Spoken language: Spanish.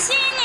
encina.